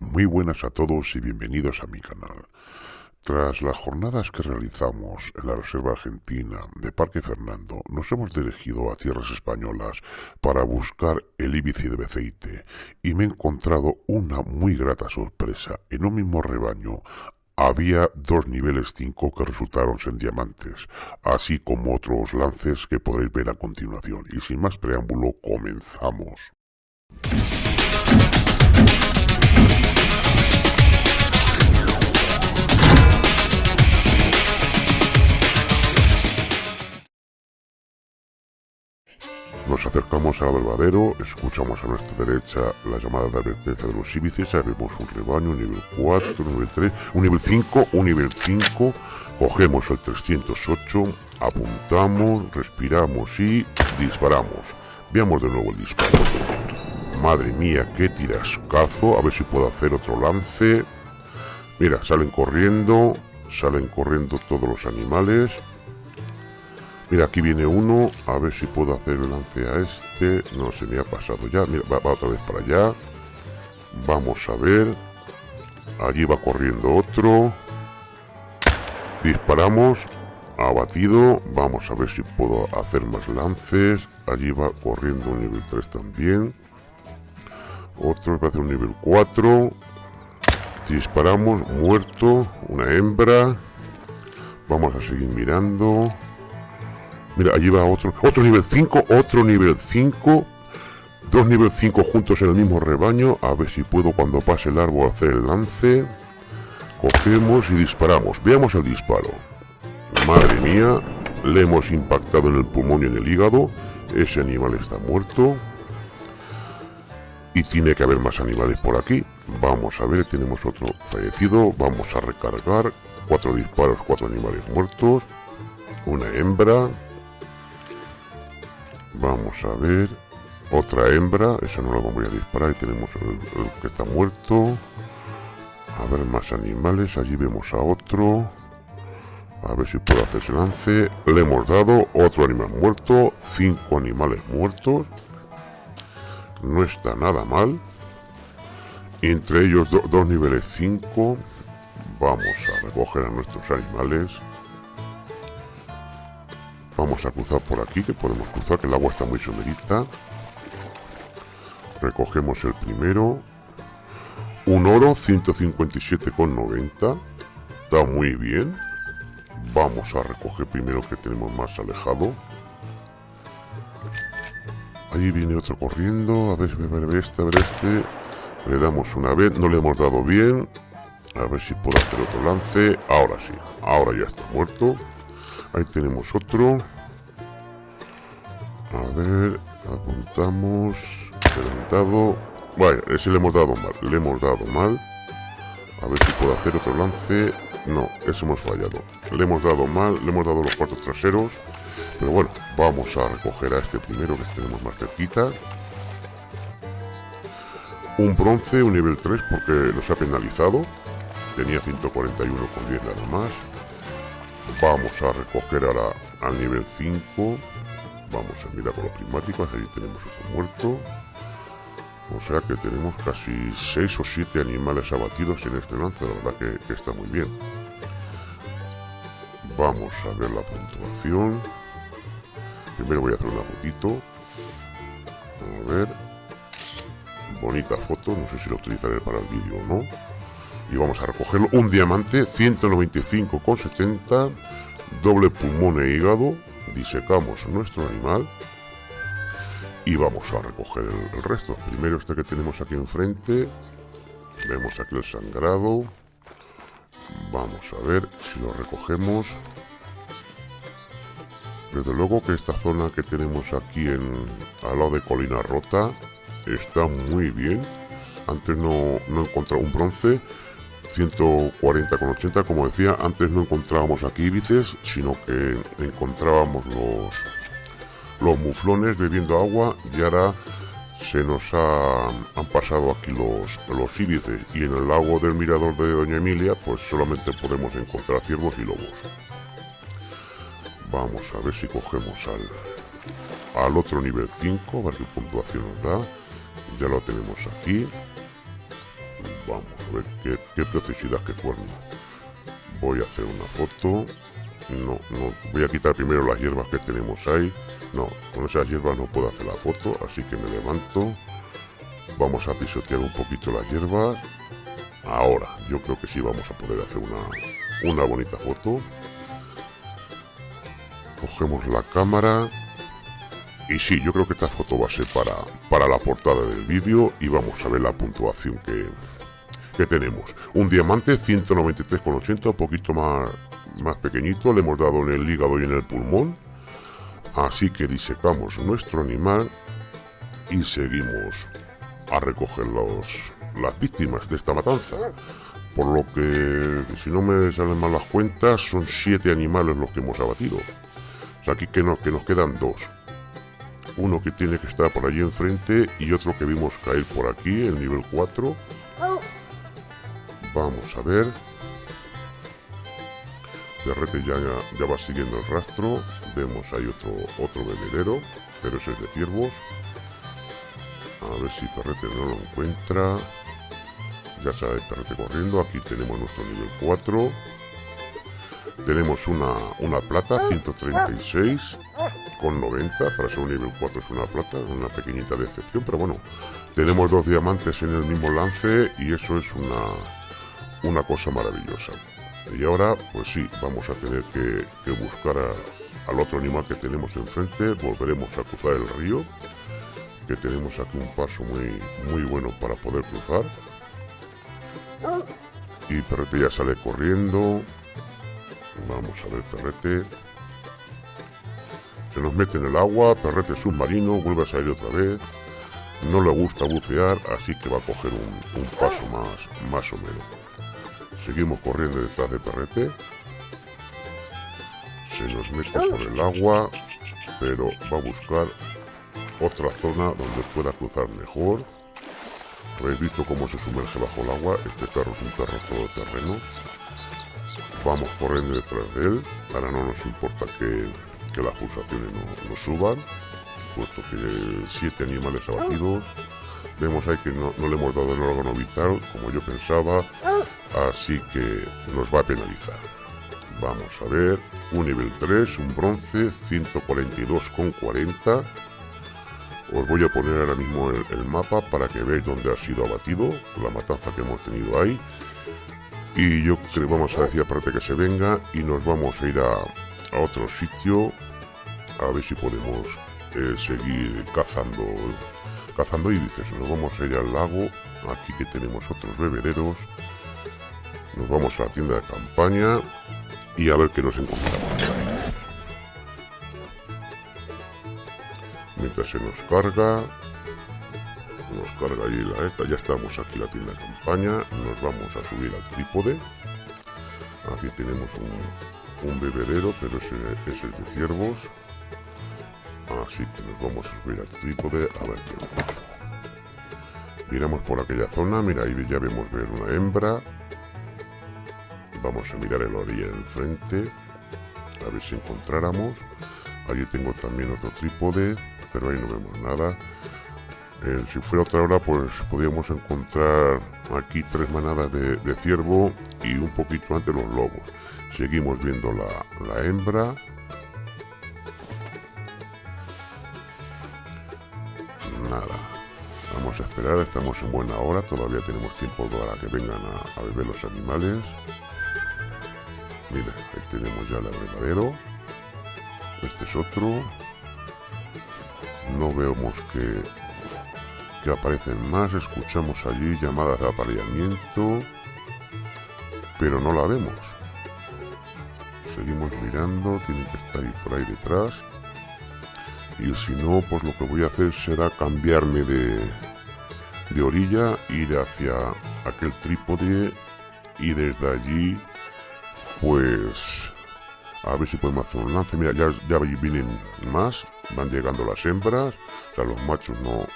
Muy buenas a todos y bienvenidos a mi canal. Tras las jornadas que realizamos en la Reserva Argentina de Parque Fernando, nos hemos dirigido a tierras españolas para buscar el íbice de Beceite y me he encontrado una muy grata sorpresa. En un mismo rebaño había dos niveles 5 que resultaron ser diamantes, así como otros lances que podréis ver a continuación. Y sin más preámbulo, comenzamos. Nos acercamos al verdadero, escuchamos a nuestra derecha la llamada de advertencia de los íbices, vemos un rebaño, un nivel 4, un nivel 3, un nivel 5, un nivel 5, cogemos el 308, apuntamos, respiramos y disparamos. Veamos de nuevo el disparo. Madre mía, qué tirascazo, a ver si puedo hacer otro lance. Mira, salen corriendo, salen corriendo todos los animales. Mira, aquí viene uno. A ver si puedo hacer el lance a este. No, se me ha pasado ya. Mira, va, otra vez para allá. Vamos a ver. Allí va corriendo otro. Disparamos. Abatido. Vamos a ver si puedo hacer más lances. Allí va corriendo un nivel 3 también. Otro a hacer un nivel 4. Disparamos. Muerto. Una hembra. Vamos a seguir mirando. Mira, allí va otro, otro nivel 5, otro nivel 5. Dos nivel 5 juntos en el mismo rebaño. A ver si puedo cuando pase el árbol hacer el lance. Cogemos y disparamos. Veamos el disparo. Madre mía, le hemos impactado en el pulmón y en el hígado. Ese animal está muerto. Y tiene que haber más animales por aquí. Vamos a ver, tenemos otro fallecido. Vamos a recargar. Cuatro disparos, cuatro animales muertos. Una hembra. Vamos a ver. Otra hembra. Esa no la vamos a disparar. Y tenemos el, que está muerto. A ver más animales. Allí vemos a otro. A ver si puedo hacer ese lance. Le hemos dado otro animal muerto. Cinco animales muertos. No está nada mal. Entre ellos dos niveles 5. Vamos a recoger a nuestros animales. Vamos a cruzar por aquí, que podemos cruzar, que el agua está muy somerita. Recogemos el primero. Un oro, 157,90. Está muy bien. Vamos a recoger primero que tenemos más alejado. Ahí viene otro corriendo. A ver, a ver, a ver este, a ver este. Le damos una vez. No le hemos dado bien. A ver si puedo hacer otro lance. Ahora sí. Ahora ya está muerto. Ahí tenemos otro. A ver, apuntamos. Adelantado. Vaya, ese le hemos dado mal. Le hemos dado mal. A ver si puedo hacer otro lance. No, ese hemos fallado. Le hemos dado mal. Le hemos dado los cuartos traseros. Pero bueno, vamos a recoger a este primero que tenemos más cerquita. Un bronce, un nivel 3 porque nos ha penalizado. Tenía 141 con 10 nada más. Vamos a recoger ahora al nivel 5. Vamos a mirar con los prismáticos. Ahí tenemos otro muerto. O sea que tenemos casi 6 o 7 animales abatidos en este lance. La verdad que, está muy bien. Vamos a ver la puntuación. Primero voy a hacer una fotito. A ver. Bonita foto. No sé si la utilizaré para el vídeo o no y vamos a recogerlo. Un diamante, 195,70, doble pulmón e hígado. Disecamos nuestro animal y vamos a recoger el, resto. Primero este que tenemos aquí enfrente. Vemos aquí el sangrado. Vamos a ver si lo recogemos. Desde luego que esta zona que tenemos aquí en, al lado de Colina Rota está muy bien. Antes no, no he encontrado un bronce 140 con 80 como decía antes no encontrábamos aquí íbices sino que encontrábamos los los muflones bebiendo agua y ahora se nos han pasado aquí los, los íbices y en el lago del mirador de Doña Emilia pues solamente podemos encontrar ciervos y lobos. Vamos a ver si cogemos al, al otro nivel 5 a ver qué puntuación nos da. Ya lo tenemos aquí. Vamos ver qué, qué precisidad que cuerno. Voy a hacer una foto. No, no, voy a quitar primero las hierbas que tenemos ahí. No, con esas hierbas no puedo hacer la foto, así que me levanto. Vamos a pisotear un poquito las hierbas. Ahora, yo creo que sí vamos a poder hacer una, una bonita foto. Cogemos la cámara. Y sí, yo creo que esta foto va a ser para, para la portada del vídeo y vamos a ver la puntuación que, que tenemos. Un diamante 193,80, un poquito más, más pequeñito, le hemos dado en el hígado y en el pulmón. Así que disecamos nuestro animal y seguimos a recoger los, las víctimas de esta matanza. Por lo que, si no me salen mal las cuentas, son siete animales los que hemos abatido. Aquí que nos, que nos quedan dos. Uno que tiene que estar por allí enfrente y otro que vimos caer por aquí, el nivel 4. Vamos a ver. Perrete ya, ya va siguiendo el rastro. Vemos ahí otro, otro bebedero, pero ese es de ciervos. A ver si Perrete no lo encuentra. Ya sabe Perrete corriendo. Aquí tenemos nuestro nivel 4. Tenemos una, una plata, 136 con 90. Para ser un nivel 4 es una plata, una pequeñita decepción. Pero bueno, tenemos dos diamantes en el mismo lance y eso es una, una cosa maravillosa. Y ahora, pues sí, vamos a tener que, buscar a, al otro animal que tenemos enfrente. Volveremos a cruzar el río que tenemos aquí un paso muy, muy bueno para poder cruzar. Y Perrete ya sale corriendo. Vamos a ver, Perrete. Se nos mete en el agua, Perrete submarino, vuelve a salir otra vez. No le gusta bucear, así que va a coger un, un paso más, más o menos. Seguimos corriendo detrás de Perrete. Se nos mete por el agua, pero va a buscar otra zona donde pueda cruzar mejor. Habéis visto cómo se sumerge bajo el agua. Este perro es un perro todoterreno. Vamos corriendo detrás de él. Ahora no nos importa que, que las pulsaciones no, no, suban. Puesto que siete animales abatidos. Vemos ahí que no, no le hemos dado el órgano vital como yo pensaba. Así que nos va a penalizar. Vamos a ver. Un nivel 3, un bronce, 142,40 os voy a poner ahora mismo el, el, mapa para que veáis dónde ha sido abatido, la matanza que hemos tenido ahí. Y yo creo que vamos a decir aparte que se venga y nos vamos a ir a, otro sitio a ver si podemos eh, seguir cazando cazando íbices. Nos vamos a ir al lago, aquí que tenemos otros bebederos. Nos vamos a la tienda de campaña y a ver qué nos encontramos. mientras se nos carga nos carga ahí la esta ya estamos aquí la tienda de campaña nos vamos a subir al trípode. Aquí tenemos un, bebedero pero ese, ese, es de ciervos. Así que nos vamos a subir al trípode a ver qué miramos por aquella zona mira ahí ya vemos ver una hembra vamos a mirar el orilla del frente a ver si encontráramos allí tengo también otro trípode pero ahí no vemos nada. Eh, si fuera otra hora, pues podríamos encontrar aquí tres manadas de, ciervo y un poquito antes los lobos. Seguimos viendo la, la hembra. Nada. Vamos a esperar, estamos en buena hora, todavía tenemos tiempo para que vengan a beber los animales. Ahí tenemos ya el abrevadero. Este es otro no vemos que, que aparecen más, escuchamos allí llamadas de apareamiento, pero no la vemos. Seguimos mirando, tiene que estar ahí por ahí detrás. Y si no, pues lo que voy a hacer será cambiarme de, de orilla, ir hacia aquel trípode y desde allí, pues a ver si podemos hacer un lance. Mira, ya, ya vienen más. Van llegando las hembras. O los machos no,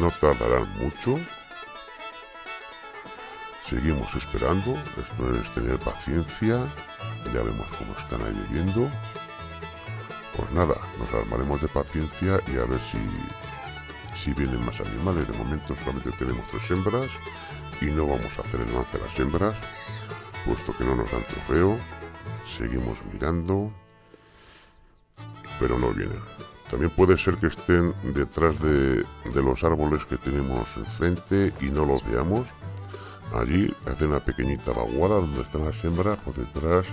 no tardarán mucho. Seguimos esperando. Esto es tener paciencia. Ya vemos cómo están ahí viviendo. Pues nada, nos armaremos de paciencia y a ver si, si vienen más animales. De momento solamente tenemos tres hembras y no vamos a hacer el lance a las hembras, puesto que no nos dan trofeo. Seguimos mirando, pero no vienen. También puede ser que estén detrás de, los árboles que tenemos enfrente y no los veamos. Allí hace una pequeñita vaguada donde están las hembras, por detrás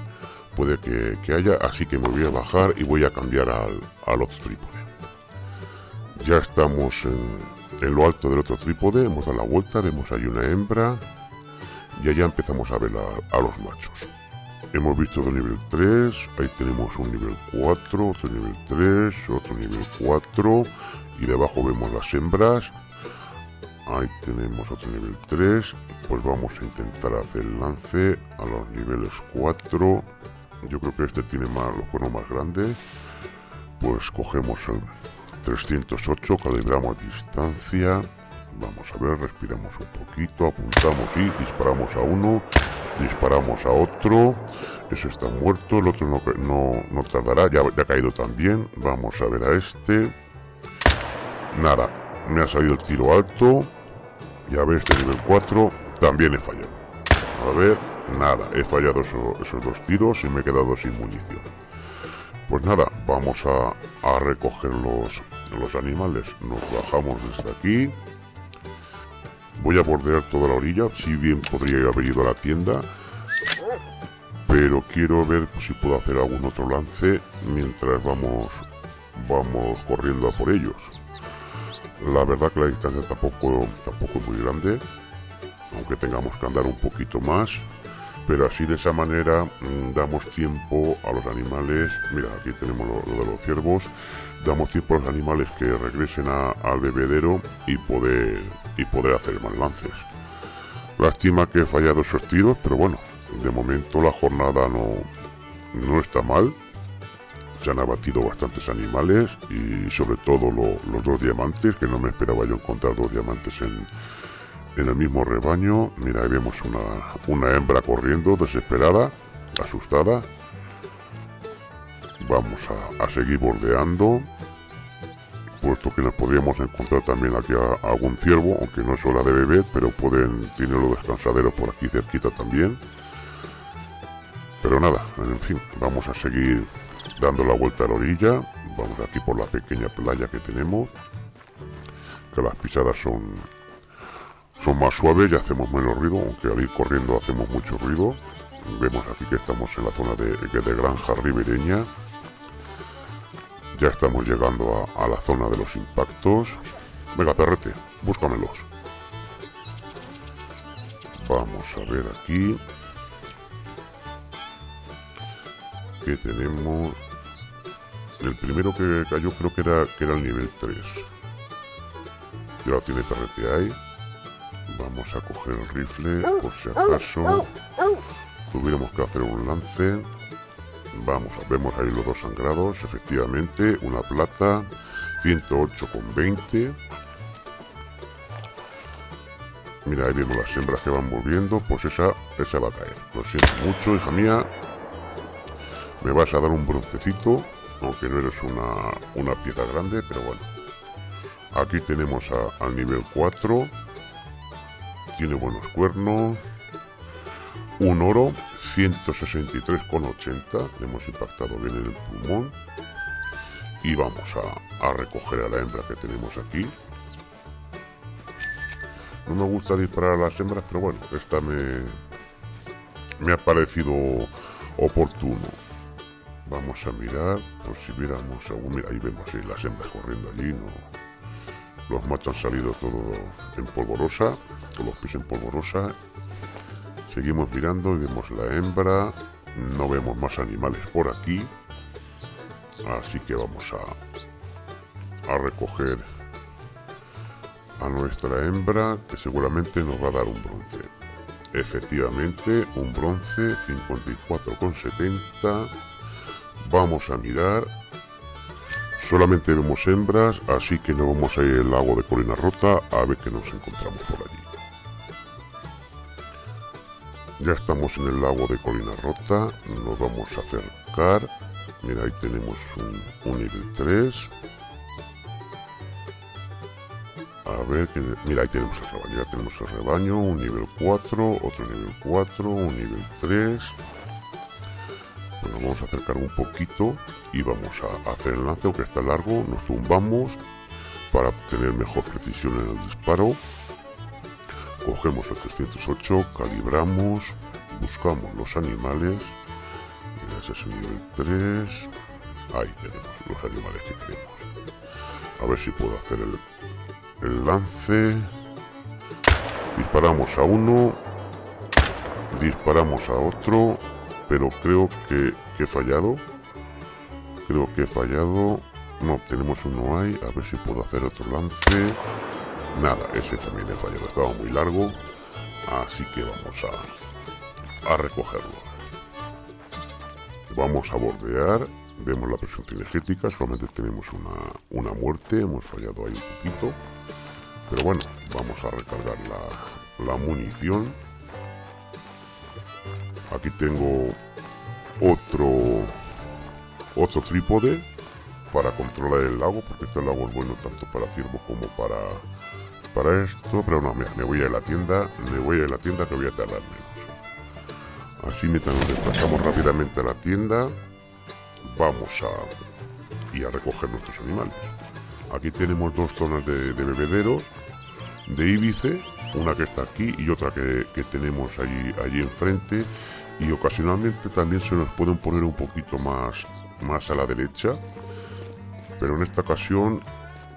puede que, haya, así que me voy a bajar y voy a cambiar al, al otro trípode. Ya estamos en, lo alto del otro trípode, hemos dado la vuelta, vemos ahí una hembra y allá empezamos a ver a, los machos. Hemos visto de nivel 3, ahí tenemos un nivel 4, otro nivel 3, otro nivel 4 y debajo vemos las hembras. Ahí tenemos otro nivel 3, pues vamos a intentar hacer el lance a los niveles 4. Yo creo que este tiene más, los cuernos más grandes. Pues cogemos el 308, calibramos distancia. Vamos a ver, respiramos un poquito, apuntamos y disparamos a uno, disparamos a otro. Ese está muerto, el otro no, no, no tardará, ya, ya ha caído también. Vamos a ver a este. Nada, me ha salido el tiro alto. Y a ver este nivel 4, también he fallado. A ver, nada, he fallado esos dos tiros y me he quedado sin munición. Pues nada, vamos a, recoger los, los animales. Nos bajamos desde aquí. Voy a bordear toda la orilla. Si bien podría haber ido a la tienda. Pero quiero ver si puedo hacer algún otro lance mientras vamos, vamos corriendo a por ellos. La verdad que la distancia tampoco, tampoco es muy grande. Aunque tengamos que andar un poquito más pero así de esa manera mm, damos tiempo a los animales, mira aquí tenemos lo, de los ciervos, damos tiempo a los animales que regresen al bebedero y poder, y poder hacer más lances. Lástima que he fallado esos tiros, pero bueno, de momento la jornada no, no está mal. Se han abatido bastantes animales y sobre todo los dos diamantes, que no me esperaba yo encontrar dos diamantes en, en el mismo rebaño. Mira, ahí vemos una, una hembra corriendo, desesperada, asustada. Vamos a, seguir bordeando. Puesto que nos podríamos encontrar también aquí a, algún ciervo, aunque no es hora de beber, pero pueden tener los descansaderos por aquí cerquita también. Pero nada, en fin, vamos a seguir dando la vuelta a la orilla. Vamos aquí por la pequeña playa que tenemos. Que las pisadas son son más suaves y hacemos menos ruido, aunque al ir corriendo hacemos mucho ruido. Vemos aquí que estamos en la zona de, de granja ribereña. Ya estamos llegando a, la zona de los impactos. Venga, perrete, búscamelos. Vamos a ver aquí. Que tenemos... El primero que cayó creo que era, que era el nivel 3. Ya tiene perrete ahí. Vamos a coger el rifle por si acaso tuviéramos que hacer un lance. Vamos, vemos ahí los dos sangrados, efectivamente, una plata, 108,20. Mira, ahí vemos las hembras que van volviendo, pues esa, esa va a caer. Lo siento mucho, hija mía. Me vas a dar un broncecito, aunque no eres una, una pieza grande, pero bueno. Aquí tenemos al nivel 4 tiene buenos cuernos. Un oro, 163,80. Le hemos impactado bien en el pulmón. Y vamos a, recoger a la hembra que tenemos aquí. No me gusta disparar a las hembras, pero bueno, esta me, me ha parecido oportuno. Vamos a mirar, por si viéramos algún... Ahí vemos las hembras corriendo allí, no, los machos han salido todo en polvorosa, todos los pies en polvorosa. Seguimos mirando y vemos la hembra. No vemos más animales por aquí. Así que vamos a, a recoger a nuestra hembra, que seguramente nos va a dar un bronce. Efectivamente, un bronce 54,70. Vamos a mirar Solamente vemos hembras, así que no vamos a ir al lago de Colina Rota a ver qué nos encontramos por allí. Ya estamos en el lago de Colina Rota, nos vamos a acercar. Mira, ahí tenemos un, nivel 3. A ver, que, mira, ahí tenemos el rebaño, ya tenemos el rebaño, un nivel 4, otro nivel 4, un nivel 3. Bueno, vamos a acercar un poquito y vamos a hacer el lance, aunque está largo, nos tumbamos para obtener mejor precisión en el disparo. Cogemos el 308, calibramos, buscamos los animales. Ese es el nivel 3. Ahí tenemos los animales que queremos. A ver si puedo hacer el el lance. Disparamos a uno. Disparamos a otro. Pero creo que, he fallado. Creo que he fallado. No, tenemos uno ahí. A ver si puedo hacer otro lance. Nada, ese también he fallado. Estaba muy largo. Así que vamos a, a recogerlo. Vamos a bordear vemos la presión cinegética, solamente tenemos una, una, muerte, hemos fallado ahí un poquito. Pero bueno, vamos a recargar la, la munición. Aquí tengo otro otro trípode para controlar el lago, porque este lago es bueno tanto para ciervo como para para esto, pero no, me voy a la tienda, me voy a la tienda que voy a tardar menos. Así mientras nos desplazamos rápidamente a la tienda, vamos a ir a recoger nuestros animales. Aquí tenemos dos zonas de, de bebederos de Ibice, una que está aquí y otra que, tenemos allí, allí enfrente. Y ocasionalmente también se nos pueden poner un poquito más, más a la derecha. Pero en esta ocasión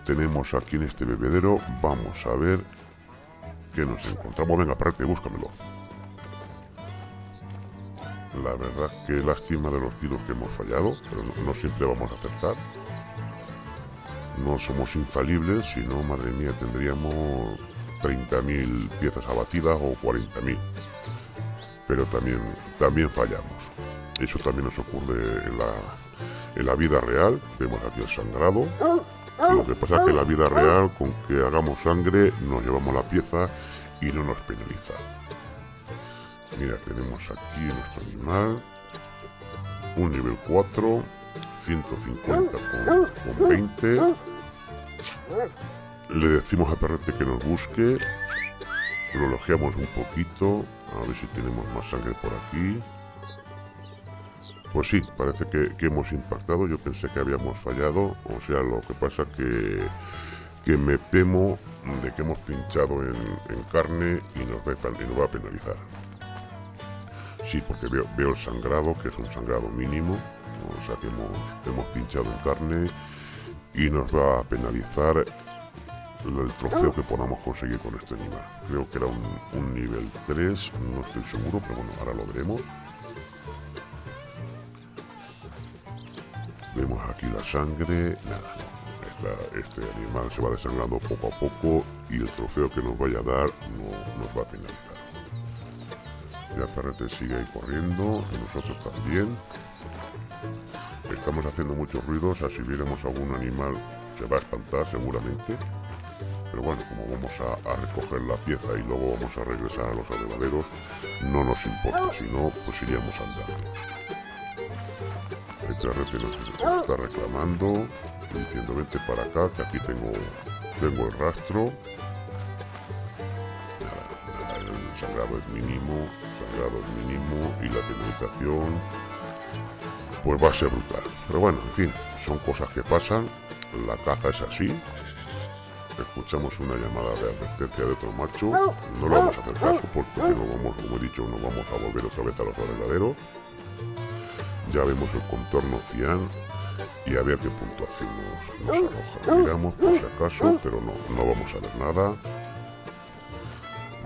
tenemos aquí en este bebedero, vamos a ver qué nos encontramos. Venga, aparte, búscamelo. La verdad que lástima de los tiros que hemos fallado, pero no siempre vamos a acertar no somos infalibles, sino, madre mía, tendríamos 30.000 piezas abatidas o 40.000. Pero también, también fallamos. Eso también nos ocurre en la, en la vida real. Vemos aquí el sangrado. Lo que pasa es que en la vida real, con que hagamos sangre, nos llevamos la pieza y no nos penaliza. Mira, tenemos aquí nuestro animal. Un nivel 4 150 con, 20. Le decimos a Perrete que nos busque. Lo un poquito. A ver si tenemos más sangre por aquí. Pues sí, parece que, hemos impactado. Yo pensé que habíamos fallado. O sea, lo que pasa que, que me temo de que hemos pinchado en, carne y nos, va, y nos a penalizar. Sí, porque veo, veo el sangrado, que es un sangrado mínimo o sea que hemos, pinchado en carne y nos va a penalizar el trofeo que podamos conseguir con este animal. Creo que era un, nivel 3, no estoy seguro, pero bueno, ahora lo veremos. Aquí la sangre, nada, este animal se va desangrando poco a poco y el trofeo que nos vaya a dar no nos va a penalizar. Ya Perrete sigue ahí corriendo, y nosotros también. Estamos haciendo muchos ruidos, así viéramos algún animal se va a espantar seguramente. Pero bueno, como vamos a, recoger la pieza y luego vamos a regresar a los alevaderos, no nos importa, si no, pues iríamos andando. Está reclamando, diciendo vente para acá, que aquí tengo, tengo el rastro. el sangrado es mínimo, sangrado es mínimo y la penalización pues va a ser brutal. Pero bueno, en fin, son cosas que pasan, la caza es así. Escuchamos una llamada de advertencia de otro macho, no le vamos a hacer caso porque no vamos, como he dicho, nos vamos a volver otra vez a los verdaderos. Ya vemos el contorno cian y a ver qué puntuación nos, nos arroja. Miramos por si acaso, pero no, no vamos a ver nada.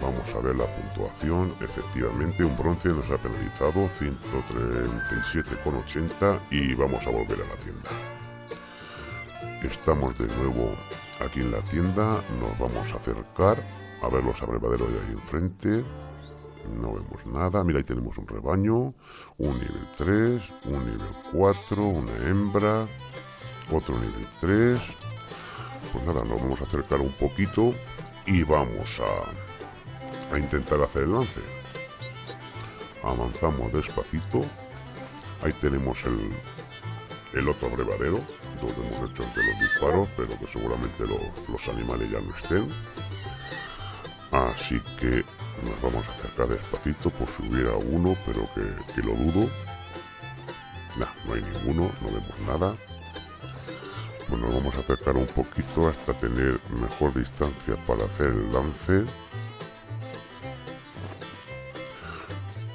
Vamos a ver la puntuación. Efectivamente, un bronce nos ha penalizado 137,80 y vamos a volver a la tienda. Estamos de nuevo aquí en la tienda. Nos vamos a acercar a ver los abrevaderos de ahí enfrente. No vemos nada. Mira, ahí tenemos un rebaño. Un nivel 3, un nivel 4, una hembra, otro nivel 3. Pues nada, nos vamos a acercar un poquito y vamos a a intentar hacer el lance. Avanzamos despacito. Ahí tenemos el, el otro abrevadero. puntos hemos hecho los disparos, pero que seguramente los, animales ya no estén. Así que nos vamos a acercar despacito por si hubiera uno, pero que, lo dudo. No hay ninguno, no vemos nada. Pues nos vamos a acercar un poquito hasta tener mejor distancia para hacer el lance.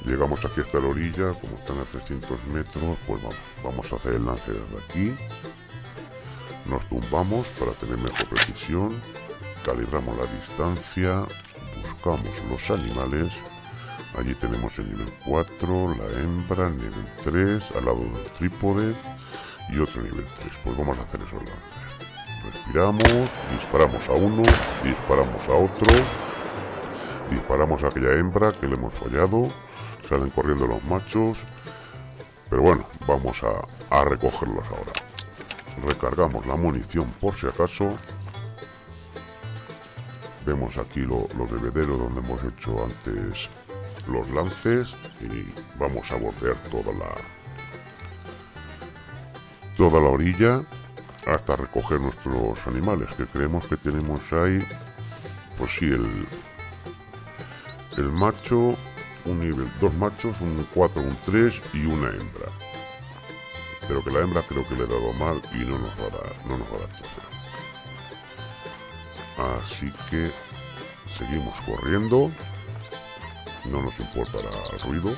Llegamos aquí hasta la orilla, como están a 300 metros, pues vamos, vamos a hacer el lance desde aquí. Nos tumbamos para tener mejor precisión, calibramos la distancia, buscamos los animales. Allí tenemos el nivel 4, la hembra, el nivel 3, al lado del trípode y otro nivel 3. Pues vamos a hacer esos lances. Respiramos, disparamos a uno, disparamos a otro, disparamos a aquella hembra que le hemos fallado salen corriendo los machos. Pero bueno, vamos a, recogerlos ahora. Recargamos la munición por si acaso. Vemos aquí los bebederos donde hemos hecho antes los lances y vamos a bordear toda la toda la orilla hasta recoger nuestros animales que creemos que tenemos ahí pues sí el el macho un nivel, dos machos, un 4, un 3 y una hembra. Pero que la hembra creo que le he dado mal y no nos va a dar, no nos va a dar Así que seguimos corriendo. No nos importará el ruido.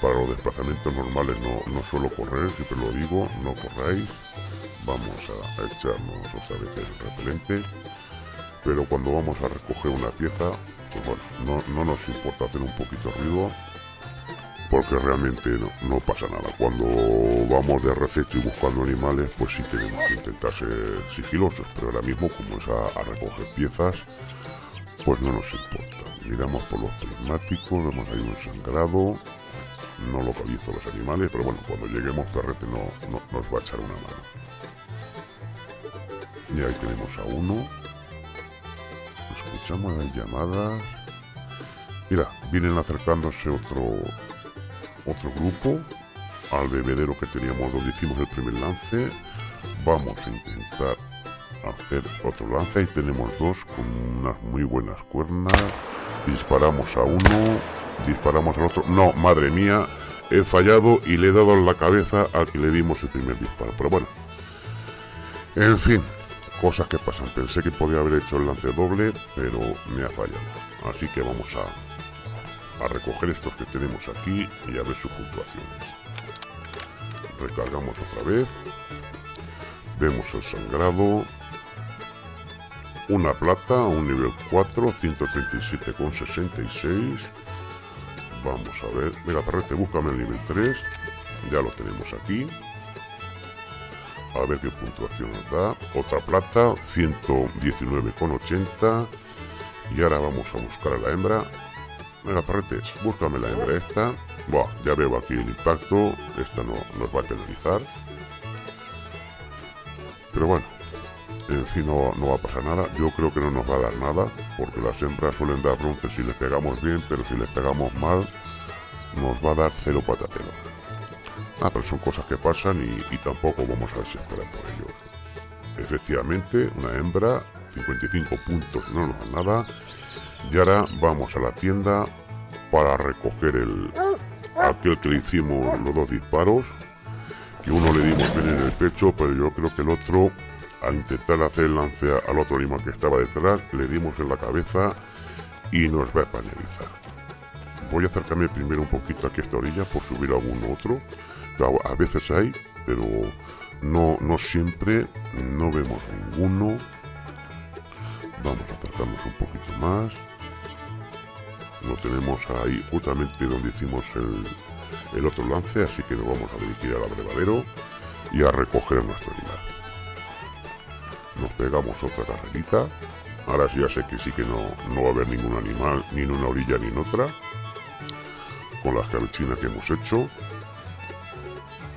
Para los desplazamientos normales no, no suelo correr, siempre lo digo, no corráis. Vamos a, echarnos otra vez el repelente. Pero cuando vamos a recoger una pieza, pues bueno, no, nos importa hacer un poquito de ruido porque realmente no, pasa nada. Cuando vamos de rececho y buscando animales, pues sí tenemos que intentar ser sigilosos, pero ahora mismo como es a, recoger piezas, pues no nos importa. Miramos por los prismáticos, vemos ahí un sangrado, no localizo los animales, pero bueno, cuando lleguemos Terrete no, no, nos va a echar una mano. Y ahí tenemos a uno, escuchamos las llamadas. Mira, vienen acercándose otro otro grupo al bebedero que teníamos donde hicimos el primer lance. Vamos a intentar hacer otro lance y tenemos dos con unas muy buenas cuernas. Disparamos a uno, disparamos al otro. No, madre mía, he fallado y le he dado en la cabeza al que le dimos el primer disparo. Pero bueno, en fin, Cosas que pasan. Pensé que podía haber hecho el lance doble, pero me ha fallado. Así que vamos a, a recoger estos que tenemos aquí y a ver sus puntuaciones. Recargamos otra vez. Vemos el sangrado. Una plata, un nivel 4, 137,66. Vamos a ver. Venga, perrete, búscame el nivel 3. Ya lo tenemos aquí a ver qué puntuación nos da. Otra plata, 119,80. Y ahora vamos a buscar a la hembra. Venga, parrete, búscame la hembra esta. Buah, ya veo aquí el impacto. Esta no nos va a penalizar. Pero bueno, en fin, no, no, va a pasar nada. Yo creo que no nos va a dar nada, porque las hembras suelen dar bronce si les pegamos bien, pero si les pegamos mal, nos va a dar cero patatero. Ah, pero son cosas que pasan y, tampoco vamos a desesperar por ello. Efectivamente, una hembra, 55 puntos, no nos da nada. Y ahora vamos a la tienda para recoger el aquel que le hicimos los dos disparos. Que uno le dimos bien en el pecho, pero yo creo que el otro, al intentar hacer el lance al otro animal que estaba detrás, le dimos en la cabeza y nos va a penalizar. Voy a acercarme primero un poquito aquí a esta orilla por subir algún otro a veces hay, pero no, no siempre, no vemos ninguno. Vamos a acercarnos un poquito más. Lo tenemos ahí justamente donde hicimos el, el otro lance, así que nos vamos a dirigir al abrevadero y a recoger nuestro animal. Nos pegamos otra carrerita. Ahora ya sé que sí que no, no va a haber ningún animal, ni en una orilla ni en otra. Con las cabechinas que hemos hecho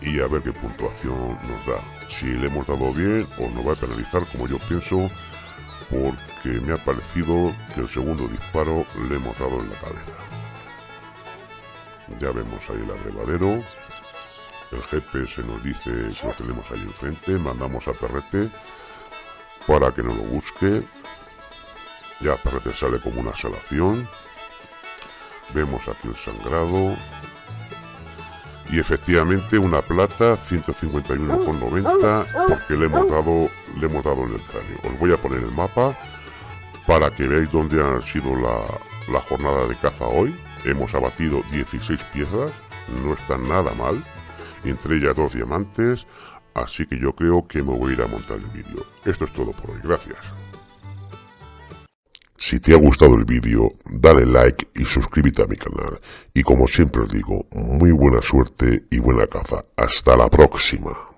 y a ver qué puntuación nos da. Si le hemos dado bien o nos va a penalizar como yo pienso porque me ha parecido que el segundo disparo le hemos dado en la cabeza. Ya vemos ahí el abrevadero. el GPS nos dice que lo tenemos ahí enfrente, mandamos a Perrete para que nos lo busque. Ya Perrete sale como una salación. Vemos aquí el sangrado. Y efectivamente una plata 151,90 porque le hemos dado le hemos dado en el cráneo. Os voy a poner el mapa para que veáis dónde ha sido la, la jornada de caza hoy. Hemos abatido 16 piezas, no está nada mal, entre ellas dos diamantes, así que yo creo que me voy a ir a montar el vídeo. Esto es todo por hoy, gracias. Si te ha gustado el vídeo, dale like y suscríbete a mi canal. Y como siempre os digo, muy buena suerte y buena caza. Hasta la próxima.